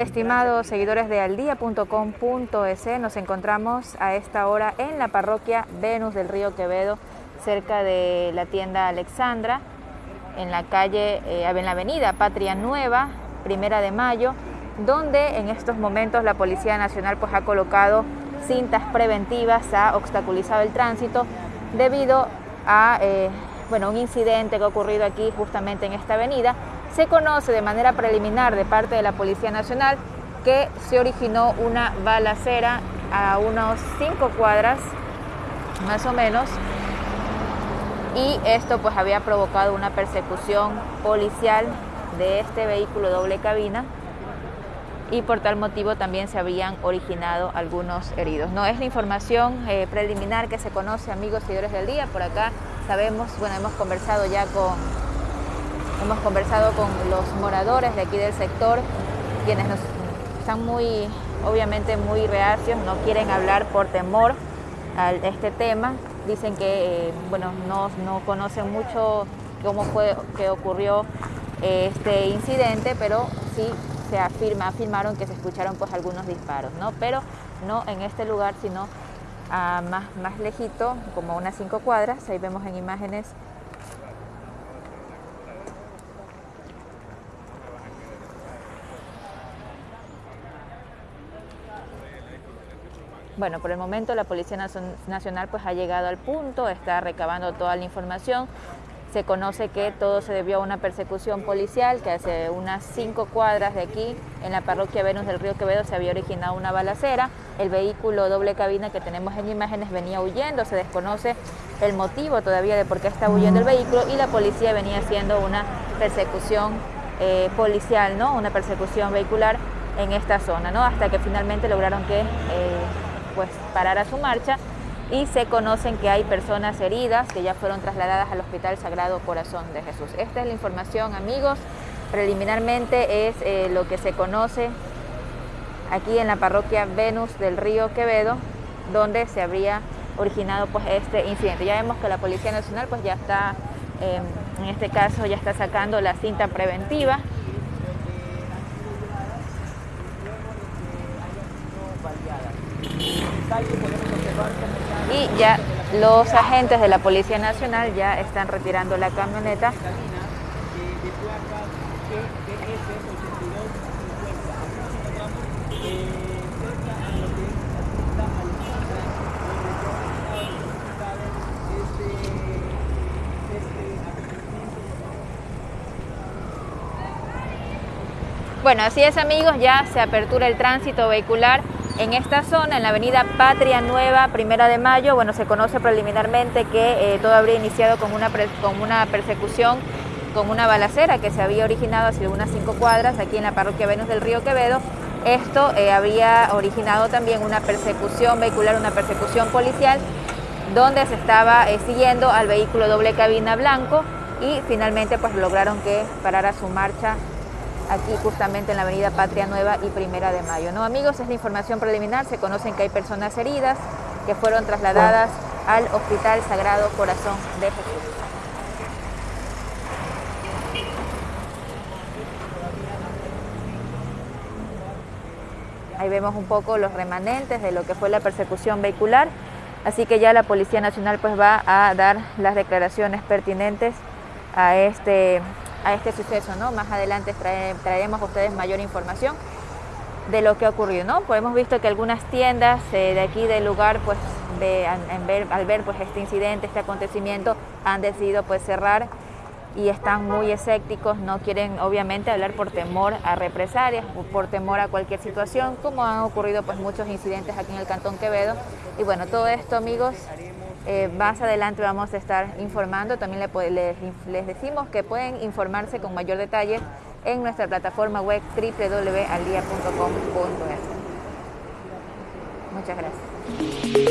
Estimados seguidores de aldía.com.es, nos encontramos a esta hora en la parroquia Venus del Río Quevedo, cerca de la tienda Alexandra, en la calle, eh, en la avenida Patria Nueva, Primera de Mayo, donde en estos momentos la Policía Nacional pues, ha colocado cintas preventivas, ha obstaculizado el tránsito debido a eh, bueno, un incidente que ha ocurrido aquí justamente en esta avenida se conoce de manera preliminar de parte de la Policía Nacional que se originó una balacera a unos cinco cuadras, más o menos, y esto pues había provocado una persecución policial de este vehículo doble cabina y por tal motivo también se habían originado algunos heridos. No es la información eh, preliminar que se conoce, amigos seguidores del día, por acá sabemos, bueno, hemos conversado ya con Hemos conversado con los moradores de aquí del sector, quienes están muy, obviamente muy reacios, no quieren hablar por temor a este tema. Dicen que eh, bueno, no, no, conocen mucho cómo fue que ocurrió eh, este incidente, pero sí se afirma, afirmaron que se escucharon pues algunos disparos, ¿no? Pero no en este lugar, sino más, más lejito, como unas cinco cuadras, ahí vemos en imágenes Bueno, por el momento la Policía Nacional pues ha llegado al punto, está recabando toda la información. Se conoce que todo se debió a una persecución policial, que hace unas cinco cuadras de aquí, en la parroquia Venus del Río Quevedo, se había originado una balacera. El vehículo doble cabina que tenemos en imágenes venía huyendo, se desconoce el motivo todavía de por qué está huyendo el vehículo y la policía venía haciendo una persecución eh, policial, ¿no? una persecución vehicular en esta zona, ¿no? hasta que finalmente lograron que... Eh, pues parar a su marcha y se conocen que hay personas heridas que ya fueron trasladadas al Hospital Sagrado Corazón de Jesús. Esta es la información, amigos. Preliminarmente es eh, lo que se conoce aquí en la parroquia Venus del Río Quevedo, donde se habría originado pues este incidente. Ya vemos que la Policía Nacional pues ya está, em, en este caso ya está sacando la cinta preventiva y ya los agentes de la Policía Nacional ya están retirando la camioneta. Bueno, así es amigos, ya se apertura el tránsito vehicular en esta zona, en la avenida Patria Nueva, Primera de Mayo, bueno, se conoce preliminarmente que eh, todo habría iniciado con una, con una persecución, con una balacera que se había originado hace unas cinco cuadras aquí en la parroquia Venus del Río Quevedo. Esto eh, había originado también una persecución vehicular, una persecución policial, donde se estaba eh, siguiendo al vehículo doble cabina blanco y finalmente pues lograron que parara su marcha aquí justamente en la avenida Patria Nueva y Primera de Mayo. ¿no? Amigos, es la información preliminar, se conocen que hay personas heridas que fueron trasladadas al Hospital Sagrado Corazón de Jesús. Ahí vemos un poco los remanentes de lo que fue la persecución vehicular, así que ya la Policía Nacional pues va a dar las declaraciones pertinentes a este a este suceso, ¿no? Más adelante traeremos a ustedes mayor información de lo que ha ocurrido, ¿no? Pues hemos visto que algunas tiendas eh, de aquí del lugar, pues al ver pues este incidente, este acontecimiento, han decidido pues cerrar y están muy escépticos, no quieren obviamente hablar por temor a represalias, por temor a cualquier situación, como han ocurrido pues muchos incidentes aquí en el Cantón Quevedo. Y bueno, todo esto amigos eh, más adelante vamos a estar informando, también les, les decimos que pueden informarse con mayor detalle en nuestra plataforma web www.aldia.com.es. Muchas gracias.